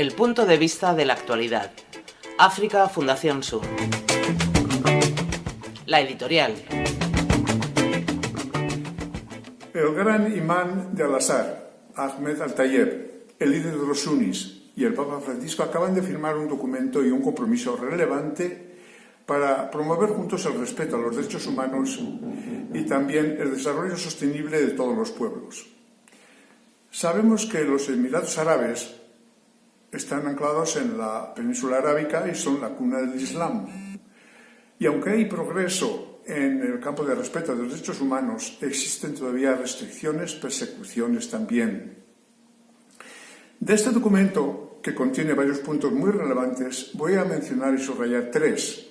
El punto de vista de la actualidad. África Fundación Sur. La editorial. El gran imán de Al-Azhar, Ahmed Al-Tayeb, el líder de los sunnis y el Papa Francisco acaban de firmar un documento y un compromiso relevante para promover juntos el respeto a los derechos humanos y también el desarrollo sostenible de todos los pueblos. Sabemos que los Emiratos Árabes están anclados en la península arábica y son la cuna del Islam. Y aunque hay progreso en el campo de respeto de los derechos humanos, existen todavía restricciones, persecuciones también. De este documento, que contiene varios puntos muy relevantes, voy a mencionar y subrayar tres.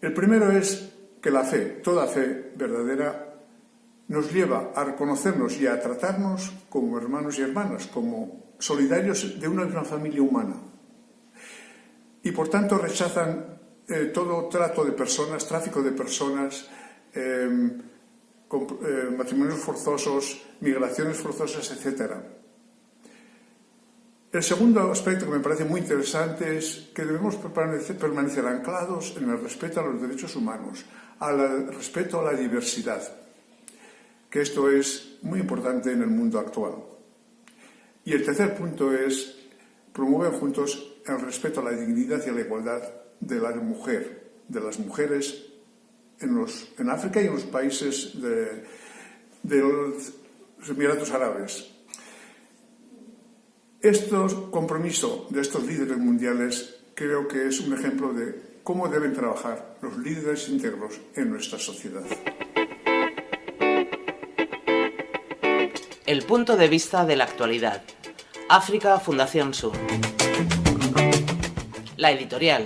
El primero es que la fe, toda fe verdadera, nos lleva a reconocernos y a tratarnos como hermanos y hermanas, como solidarios de una misma familia humana. Y por tanto rechazan eh, todo trato de personas, tráfico de personas, em, eh, matrimonios forzosos, migraciones forzosas, etc. El segundo aspecto que me parece muy interesante es que debemos permanecer, permanecer anclados en el respeto a los derechos humanos, al respeto a la diversidad que esto es muy importante en el mundo actual. Y el tercer punto es promover juntos el respeto a la dignidad y a la igualdad de la mujer, de las mujeres en, los, en África y en los países de, de los Emiratos Árabes. Este compromiso de estos líderes mundiales creo que es un ejemplo de cómo deben trabajar los líderes íntegros en nuestra sociedad. El punto de vista de la actualidad. África Fundación Sur. La editorial.